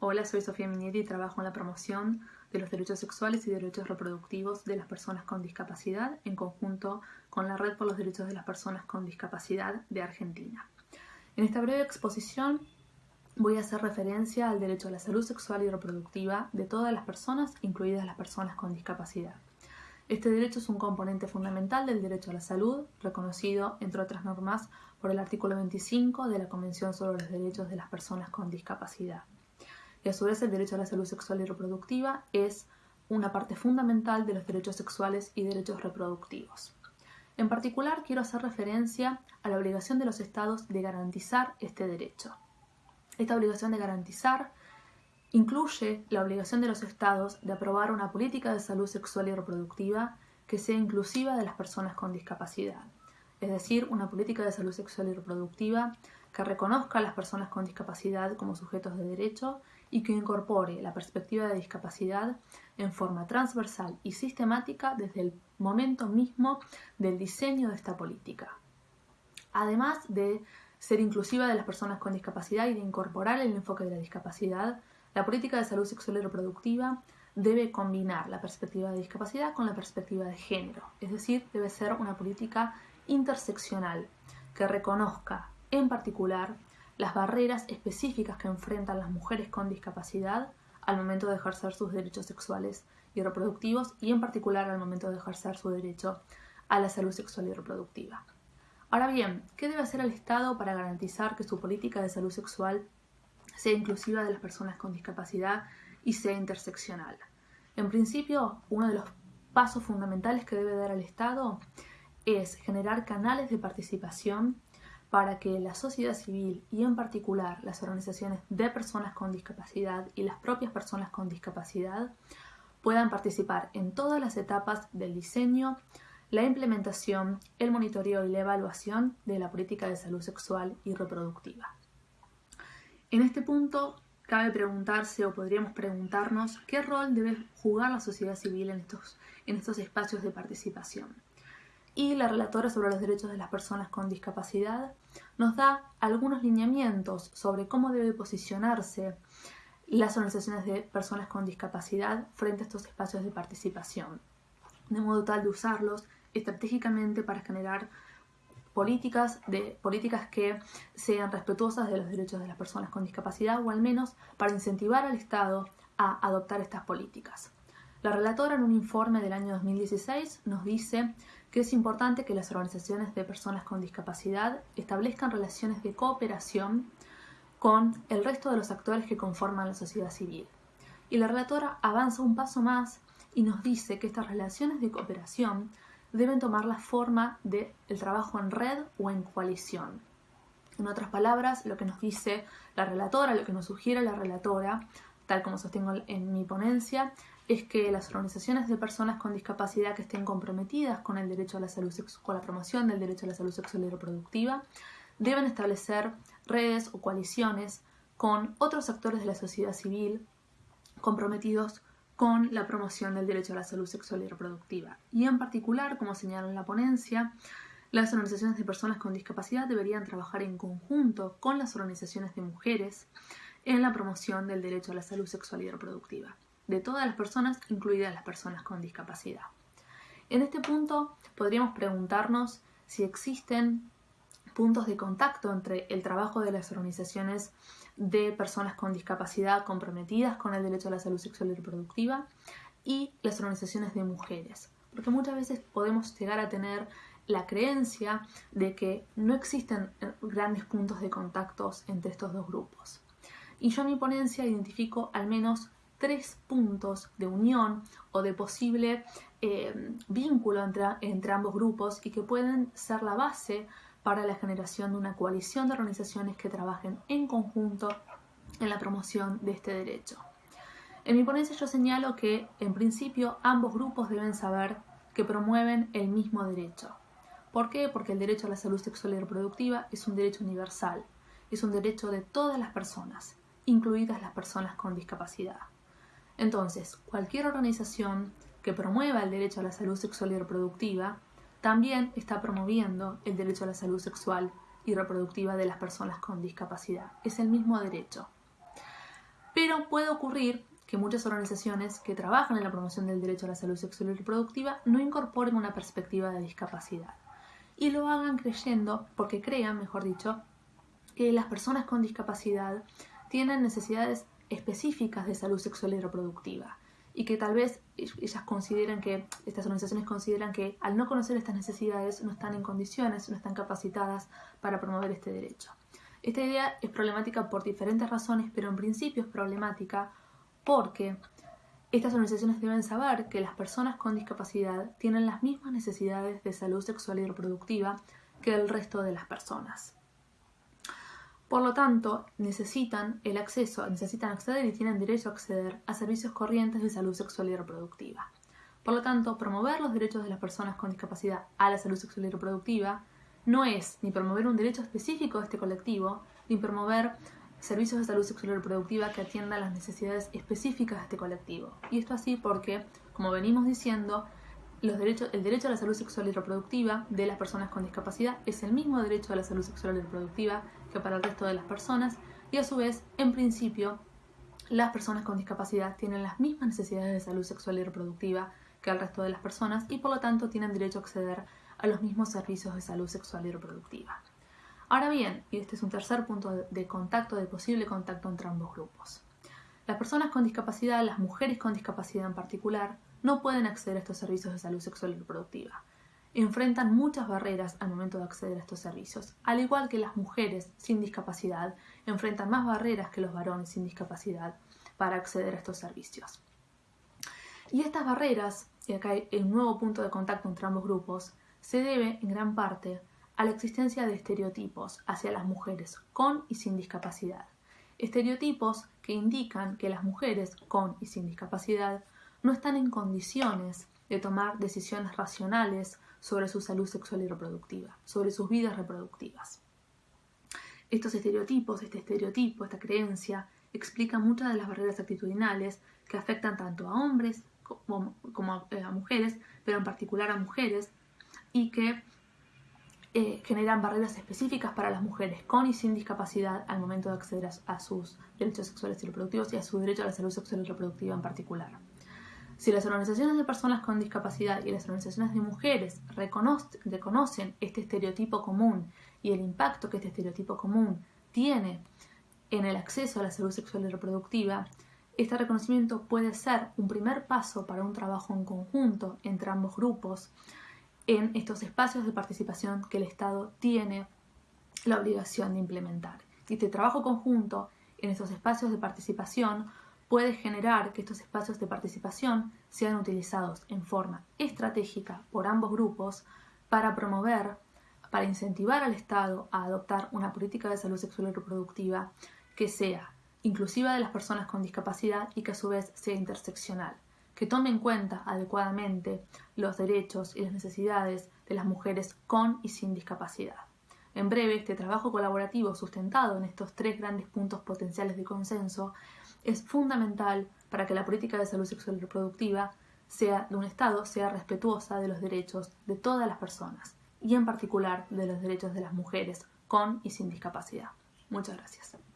Hola, soy Sofía Minietti y trabajo en la promoción de los derechos sexuales y derechos reproductivos de las personas con discapacidad en conjunto con la Red por los Derechos de las Personas con Discapacidad de Argentina. En esta breve exposición voy a hacer referencia al derecho a la salud sexual y reproductiva de todas las personas, incluidas las personas con discapacidad. Este derecho es un componente fundamental del derecho a la salud, reconocido, entre otras normas, por el artículo 25 de la Convención sobre los Derechos de las Personas con Discapacidad. Y a su vez el derecho a la salud sexual y reproductiva es una parte fundamental de los derechos sexuales y derechos reproductivos. En particular, quiero hacer referencia a la obligación de los estados de garantizar este derecho. Esta obligación de garantizar incluye la obligación de los estados de aprobar una política de salud sexual y reproductiva que sea inclusiva de las personas con discapacidad, es decir, una política de salud sexual y reproductiva que reconozca a las personas con discapacidad como sujetos de derecho y que incorpore la perspectiva de discapacidad en forma transversal y sistemática desde el momento mismo del diseño de esta política. Además de ser inclusiva de las personas con discapacidad y de incorporar el enfoque de la discapacidad, la política de salud sexual y reproductiva debe combinar la perspectiva de discapacidad con la perspectiva de género, es decir, debe ser una política interseccional que reconozca en particular las barreras específicas que enfrentan las mujeres con discapacidad al momento de ejercer sus derechos sexuales y reproductivos y en particular al momento de ejercer su derecho a la salud sexual y reproductiva. Ahora bien, ¿qué debe hacer el Estado para garantizar que su política de salud sexual sea inclusiva de las personas con discapacidad y sea interseccional? En principio, uno de los pasos fundamentales que debe dar el Estado es generar canales de participación para que la sociedad civil y en particular las organizaciones de personas con discapacidad y las propias personas con discapacidad puedan participar en todas las etapas del diseño, la implementación, el monitoreo y la evaluación de la política de salud sexual y reproductiva. En este punto cabe preguntarse o podríamos preguntarnos qué rol debe jugar la sociedad civil en estos, en estos espacios de participación y la relatora sobre los derechos de las personas con discapacidad nos da algunos lineamientos sobre cómo debe posicionarse las organizaciones de personas con discapacidad frente a estos espacios de participación, de modo tal de usarlos estratégicamente para generar políticas, de, políticas que sean respetuosas de los derechos de las personas con discapacidad o al menos para incentivar al Estado a adoptar estas políticas. La relatora en un informe del año 2016 nos dice que es importante que las organizaciones de personas con discapacidad establezcan relaciones de cooperación con el resto de los actores que conforman la sociedad civil. Y la relatora avanza un paso más y nos dice que estas relaciones de cooperación deben tomar la forma del trabajo en red o en coalición. En otras palabras, lo que nos dice la relatora, lo que nos sugiere la relatora, tal como sostengo en mi ponencia, es que las organizaciones de personas con discapacidad que estén comprometidas con el derecho a la salud con la promoción del derecho a la salud sexual y reproductiva deben establecer redes o coaliciones con otros actores de la sociedad civil comprometidos con la promoción del derecho a la salud sexual y reproductiva. Y en particular, como señala en la ponencia, las organizaciones de personas con discapacidad deberían trabajar en conjunto con las organizaciones de mujeres en la promoción del derecho a la salud sexual y reproductiva de todas las personas, incluidas las personas con discapacidad. En este punto podríamos preguntarnos si existen puntos de contacto entre el trabajo de las organizaciones de personas con discapacidad comprometidas con el derecho a la salud sexual y reproductiva y las organizaciones de mujeres. Porque muchas veces podemos llegar a tener la creencia de que no existen grandes puntos de contacto entre estos dos grupos. Y yo en mi ponencia identifico al menos tres puntos de unión o de posible eh, vínculo entre, entre ambos grupos y que pueden ser la base para la generación de una coalición de organizaciones que trabajen en conjunto en la promoción de este derecho. En mi ponencia yo señalo que, en principio, ambos grupos deben saber que promueven el mismo derecho. ¿Por qué? Porque el derecho a la salud sexual y reproductiva es un derecho universal, es un derecho de todas las personas, incluidas las personas con discapacidad. Entonces, cualquier organización que promueva el derecho a la salud sexual y reproductiva también está promoviendo el derecho a la salud sexual y reproductiva de las personas con discapacidad. Es el mismo derecho. Pero puede ocurrir que muchas organizaciones que trabajan en la promoción del derecho a la salud sexual y reproductiva no incorporen una perspectiva de discapacidad y lo hagan creyendo, porque crean, mejor dicho, que las personas con discapacidad tienen necesidades específicas de salud sexual y reproductiva y que tal vez ellas consideran que, estas organizaciones consideran que al no conocer estas necesidades no están en condiciones, no están capacitadas para promover este derecho. Esta idea es problemática por diferentes razones, pero en principio es problemática porque estas organizaciones deben saber que las personas con discapacidad tienen las mismas necesidades de salud sexual y reproductiva que el resto de las personas. Por lo tanto, necesitan el acceso, necesitan acceder y tienen derecho a acceder a servicios corrientes de salud sexual y reproductiva. Por lo tanto, promover los derechos de las personas con discapacidad a la salud sexual y reproductiva no es ni promover un derecho específico de este colectivo, ni promover servicios de salud sexual y reproductiva que atiendan las necesidades específicas de este colectivo. Y esto así porque, como venimos diciendo, el derecho a la salud sexual y reproductiva de las personas con discapacidad es el mismo derecho a la salud sexual y reproductiva que para el resto de las personas y a su vez, en principio, las personas con discapacidad tienen las mismas necesidades de salud sexual y reproductiva que el resto de las personas y por lo tanto tienen derecho a acceder a los mismos servicios de salud sexual y reproductiva. Ahora bien, y este es un tercer punto de contacto, de posible contacto entre ambos grupos. Las personas con discapacidad, las mujeres con discapacidad en particular, no pueden acceder a estos servicios de salud sexual y reproductiva. Enfrentan muchas barreras al momento de acceder a estos servicios, al igual que las mujeres sin discapacidad enfrentan más barreras que los varones sin discapacidad para acceder a estos servicios. Y estas barreras, y acá hay un nuevo punto de contacto entre ambos grupos, se debe en gran parte a la existencia de estereotipos hacia las mujeres con y sin discapacidad. Estereotipos que indican que las mujeres con y sin discapacidad no están en condiciones de tomar decisiones racionales sobre su salud sexual y reproductiva, sobre sus vidas reproductivas. Estos estereotipos, este estereotipo, esta creencia, explica muchas de las barreras actitudinales que afectan tanto a hombres como, a mujeres, pero en particular a mujeres, y que eh, generan barreras específicas para las mujeres con y sin discapacidad al momento de acceder a, sus derechos sexuales y reproductivos y a su derecho a la salud sexual y reproductiva en particular. Si las organizaciones de personas con discapacidad y las organizaciones de mujeres reconocen este estereotipo común y el impacto que este estereotipo común tiene en el acceso a la salud sexual y reproductiva, este reconocimiento puede ser un primer paso para un trabajo en conjunto entre ambos grupos en estos espacios de participación que el Estado tiene la obligación de implementar. Y este trabajo conjunto en estos espacios de participación puede generar que estos espacios de participación sean utilizados en forma estratégica por ambos grupos para promover, para incentivar al Estado a adoptar una política de salud sexual y reproductiva que sea inclusiva de las personas con discapacidad y que a su vez sea interseccional que tome en cuenta adecuadamente los derechos y las necesidades de las mujeres con y sin discapacidad. En breve, este trabajo colaborativo sustentado en estos tres grandes puntos potenciales de consenso es fundamental para que la política de salud sexual y reproductiva sea de un Estado sea respetuosa de los derechos de todas las personas y en particular de los derechos de las mujeres con y sin discapacidad. Muchas gracias.